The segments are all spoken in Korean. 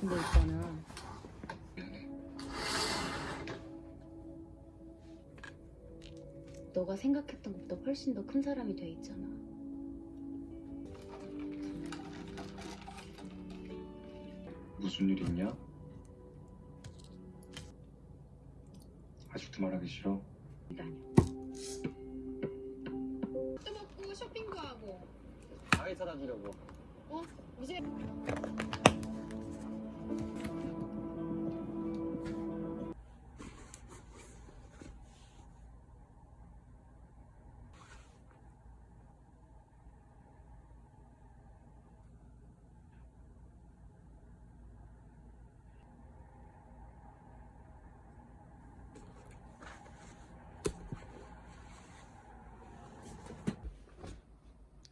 근데 있잖아. 너가 생각했던 것보다 훨씬 더 큰 사람이 돼 있잖아. 무슨 일 있냐? 아직도 말하기 싫어? 또 먹고 쇼핑도 하고 가게 사다 주려고. 어 이제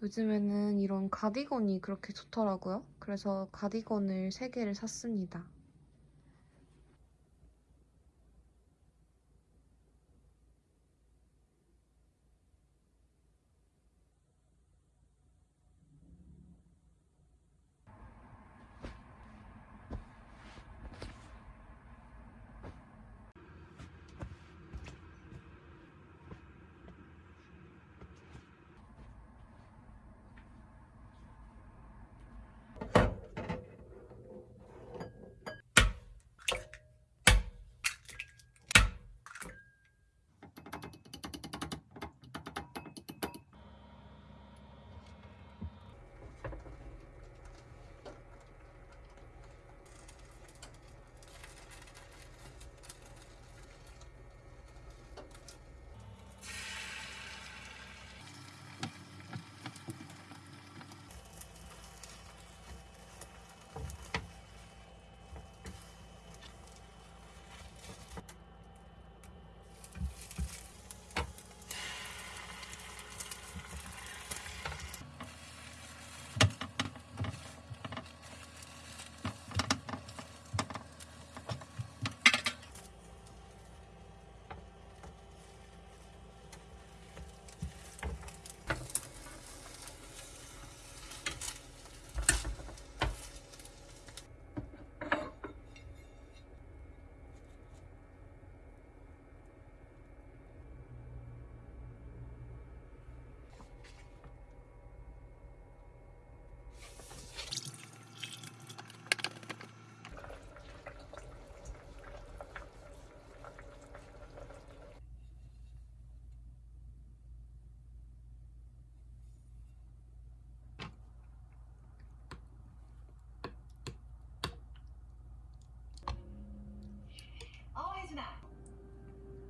요즘에는 이런 가디건이 그렇게 좋더라고요. 그래서 가디건을 3개를 샀습니다.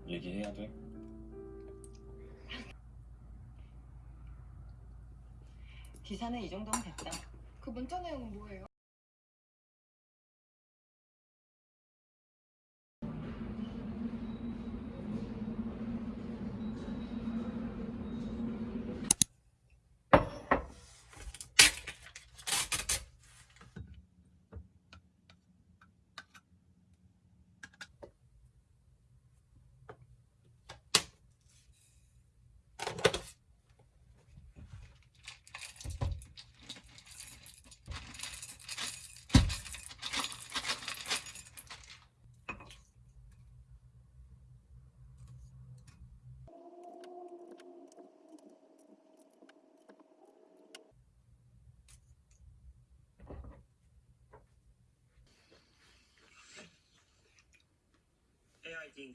얘기해야 돼? 기사는 이 정도면 됐다. 그 문자 내용은 뭐예요? Dean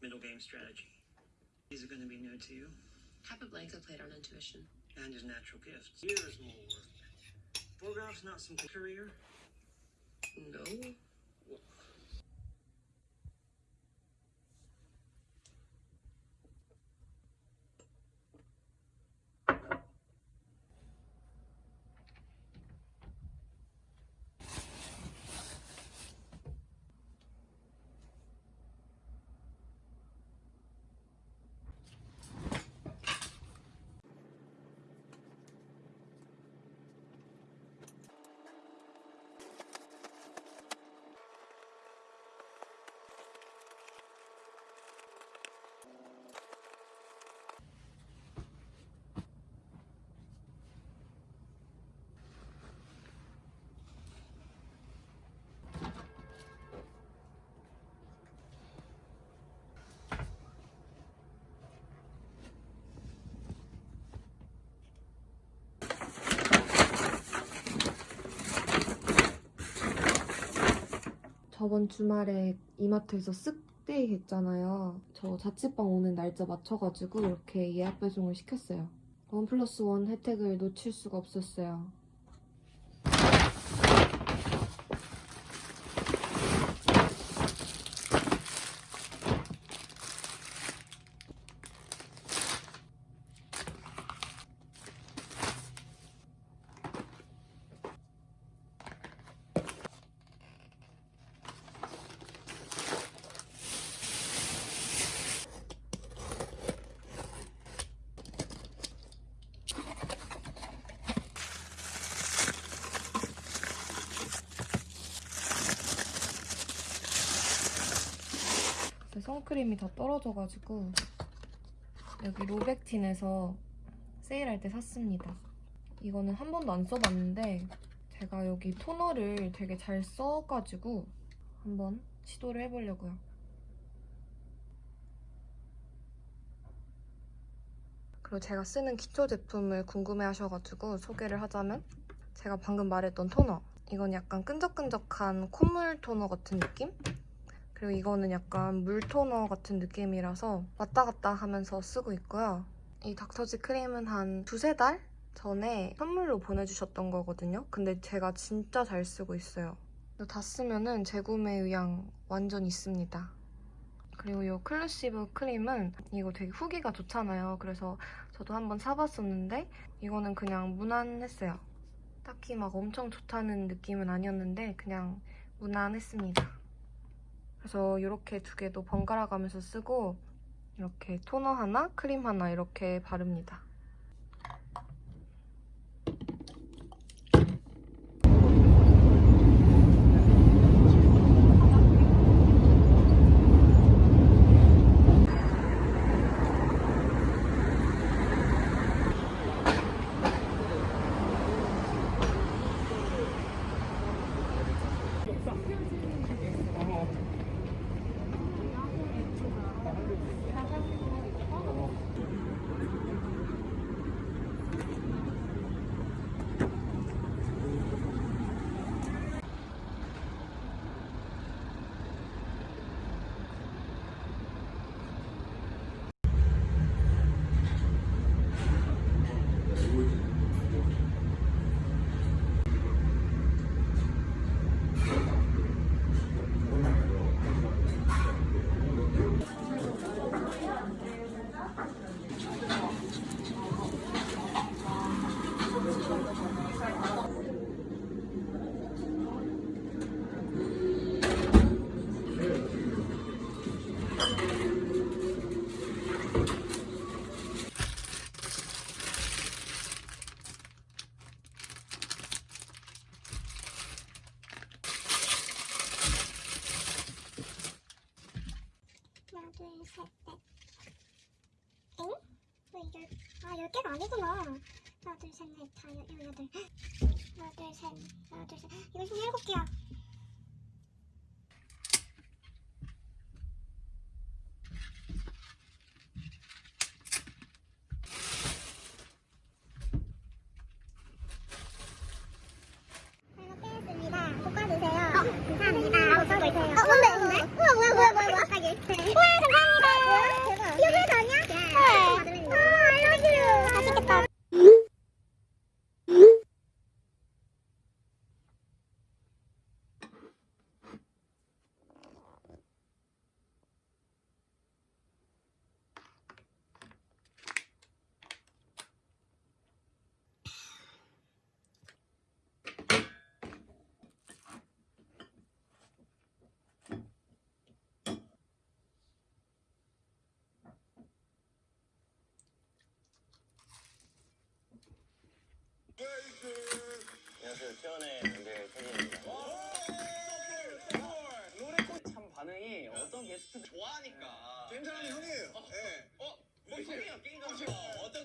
middle game strategy. These are going to be new to you, Capablanca played on intuition. and his natural gifts. Years more work. Borgoff's not some career. No. 저번 주말에 이마트에서 쓱데이 했잖아요. 저 자취방 오는 날짜 맞춰가지고 이렇게 예약 배송을 시켰어요. 원 플러스 원 혜택을 놓칠 수가 없었어요. 제 선크림이 다 떨어져가지고 여기 로백틴에서 세일할 때 샀습니다. 이거는 한 번도 안 써봤는데 제가 여기 토너를 되게 잘 써가지고 한번 시도를 해보려고요. 그리고 제가 쓰는 기초 제품을 궁금해 하셔가지고 소개를 하자면 제가 방금 말했던 토너 이건 약간 끈적끈적한 콧물 토너 같은 느낌? 그리고 이거는 약간 물 토너 같은 느낌이라서 왔다 갔다 하면서 쓰고 있고요. 이 닥터지 크림은 한 두세 달 전에 선물로 보내주셨던 거거든요. 근데 제가 진짜 잘 쓰고 있어요. 다 쓰면은 재구매 의향 완전 있습니다. 그리고 이 클루시브 크림은 이거 되게 후기가 좋잖아요. 그래서 저도 한번 사봤었는데 이거는 그냥 무난했어요. 딱히 막 엄청 좋다는 느낌은 아니었는데 그냥 무난했습니다. 그래서 이렇게 두 개도 번갈아 가면서 쓰고 이렇게 토너 하나, 크림 하나 이렇게 바릅니다. 하나, 둘, 셋, 넷. 엥? 왜 열, 개가 아니구나. 하나, 둘, 셋, 넷, 다, 여, 여, 여덟. 하나, 둘, 셋, 하나, 둘, 셋. 이거 지금 일곱 개야. 잘 먹겠습니다. 볶아주세요. 어, 감사합니다. 볶아주세요. 어, 뭔데, 뭔데? 우와, 뭐야, 뭐야, 뭐야, 뭐야. 갑자기. 우와, 감사합니다. 대박. 이거 회사 아니야? 네. 아, I love you. 맛있겠다. 안녕하세요. 수연의 밴드 태진입니다. 노래꽃 참 반응이 어떤 게스트 좋아하니까. 게임사람이 형이에요. 예. 어? 뭐 게임이요? 게임 좀 어떤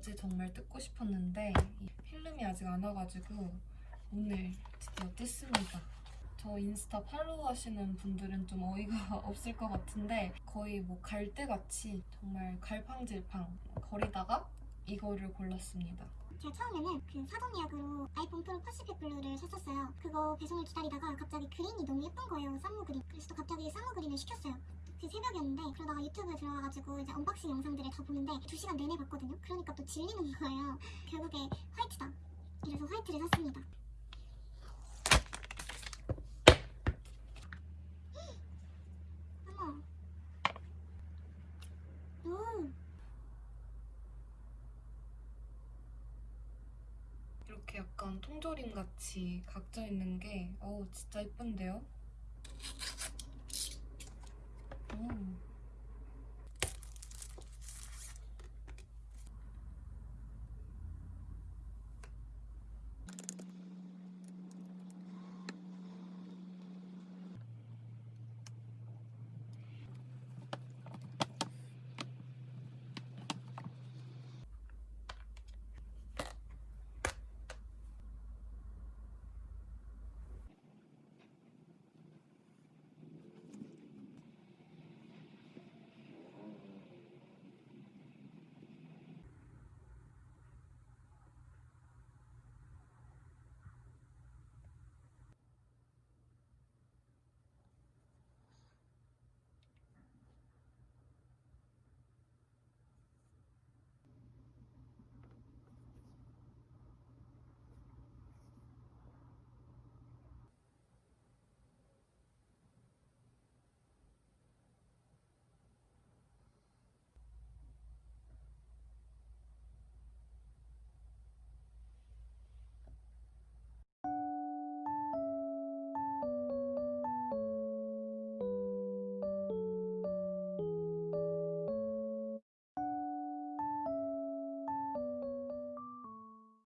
정말 뜯고 싶었는데 이 필름이 아직 안 와가지고 오늘 드디어 뜯습니다. 저 인스타 팔로우 하시는 분들은 좀 어이가 없을 것 같은데 거의 뭐 갈대같이 정말 갈팡질팡 거리다가 이거를 골랐습니다. 제가 처음에는 그 사전 예약으로 아이폰 프로 Pacific Blue를 샀었어요. 그거 배송을 기다리다가 갑자기 green이 너무 예쁜 거예요. 쌈무 green. 그래서 또 갑자기 쌈무 green을 시켰어요. 그 새벽이었는데 그러다가 유튜브에 들어가가지고 이제 unboxing 영상들을 다 보는데 2시간 내내 봤거든요. 그러니까 또 질리는 거예요. 결국에 화이트다. 이래서 화이트를 샀습니다. 이렇게 약간 통조림 같이 각져 있는 게 어우 진짜 예쁜데요? 오.